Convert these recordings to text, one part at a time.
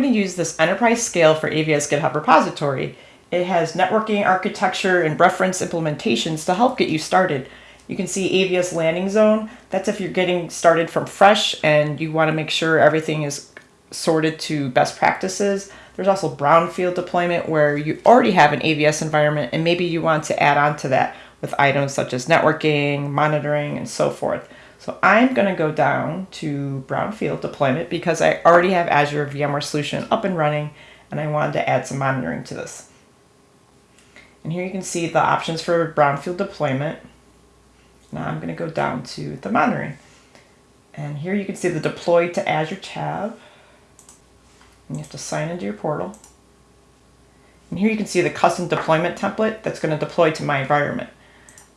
going to use this enterprise scale for AVS GitHub repository. It has networking architecture and reference implementations to help get you started. You can see AVS landing zone. That's if you're getting started from fresh and you want to make sure everything is sorted to best practices. There's also brownfield deployment where you already have an AVS environment and maybe you want to add on to that with items such as networking, monitoring, and so forth. So I'm going to go down to brownfield deployment because I already have Azure VMware Solution up and running and I wanted to add some monitoring to this. And here you can see the options for brownfield deployment. Now I'm going to go down to the monitoring. And here you can see the deploy to Azure tab. And you have to sign into your portal. And here you can see the custom deployment template that's going to deploy to my environment.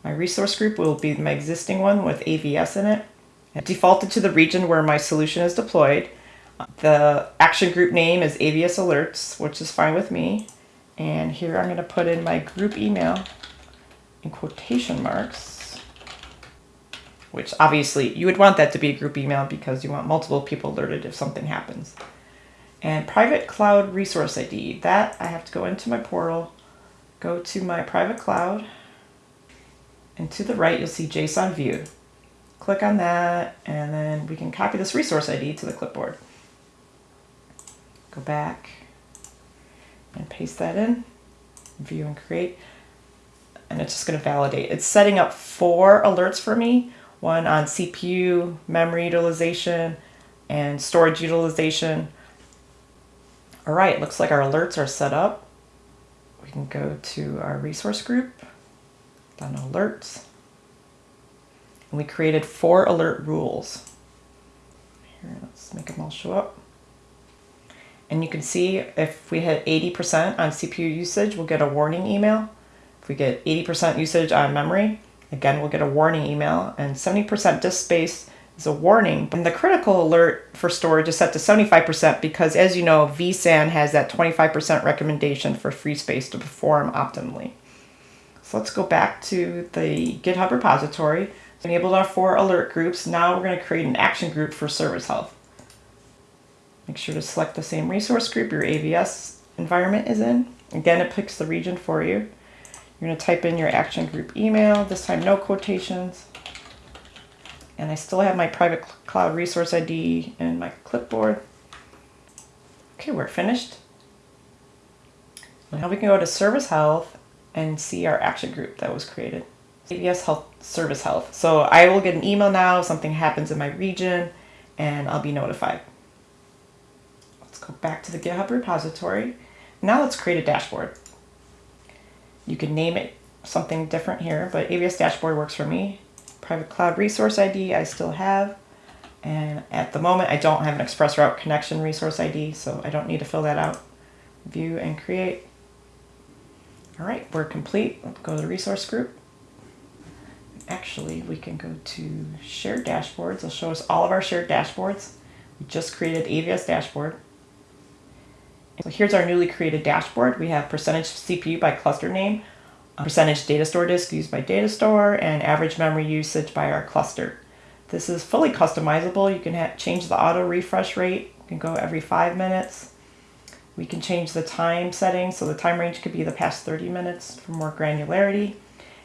My resource group will be my existing one with AVS in it. It defaulted to the region where my solution is deployed. The action group name is AVS Alerts, which is fine with me. And here I'm going to put in my group email in quotation marks, which obviously you would want that to be a group email because you want multiple people alerted if something happens. And private cloud resource ID, that I have to go into my portal, go to my private cloud, and to the right, you'll see JSON view. Click on that, and then we can copy this resource ID to the clipboard. Go back and paste that in, view and create, and it's just going to validate. It's setting up four alerts for me, one on CPU, memory utilization, and storage utilization. All right, looks like our alerts are set up. We can go to our resource group done alerts. And we created four alert rules. Here, let's make them all show up. And you can see if we hit 80% on CPU usage, we'll get a warning email. If we get 80% usage on memory, again, we'll get a warning email. And 70% disk space is a warning. And the critical alert for storage is set to 75% because as you know, vSAN has that 25% recommendation for free space to perform optimally. So let's go back to the GitHub repository. Enabled our four alert groups. Now we're going to create an action group for service health. Make sure to select the same resource group your AVS environment is in. Again, it picks the region for you. You're going to type in your action group email, this time no quotations. And I still have my private cloud resource ID in my clipboard. Okay, we're finished. Now we can go to service health and see our action group that was created. AVS Health Service Health. So I will get an email now if something happens in my region and I'll be notified. Let's go back to the GitHub repository. Now let's create a dashboard. You can name it something different here, but AVS dashboard works for me. Private cloud resource ID I still have. And at the moment I don't have an ExpressRoute connection resource ID, so I don't need to fill that out. View and create. All right, we're complete. Let's go to the resource group. Actually, we can go to shared dashboards. It'll show us all of our shared dashboards. We just created AVS dashboard. So here's our newly created dashboard. We have percentage CPU by cluster name, percentage data store disk used by data store, and average memory usage by our cluster. This is fully customizable. You can change the auto refresh rate. You can go every five minutes. We can change the time setting, so the time range could be the past 30 minutes for more granularity.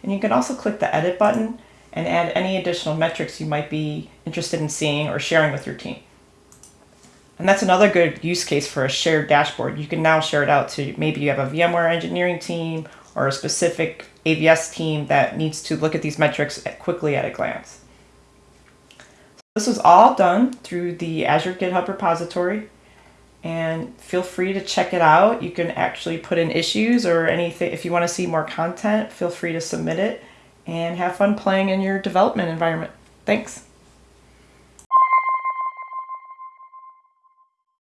And you can also click the edit button and add any additional metrics you might be interested in seeing or sharing with your team. And that's another good use case for a shared dashboard. You can now share it out to maybe you have a VMware engineering team or a specific AVS team that needs to look at these metrics quickly at a glance. This was all done through the Azure GitHub repository and feel free to check it out. You can actually put in issues or anything. If you want to see more content, feel free to submit it and have fun playing in your development environment. Thanks.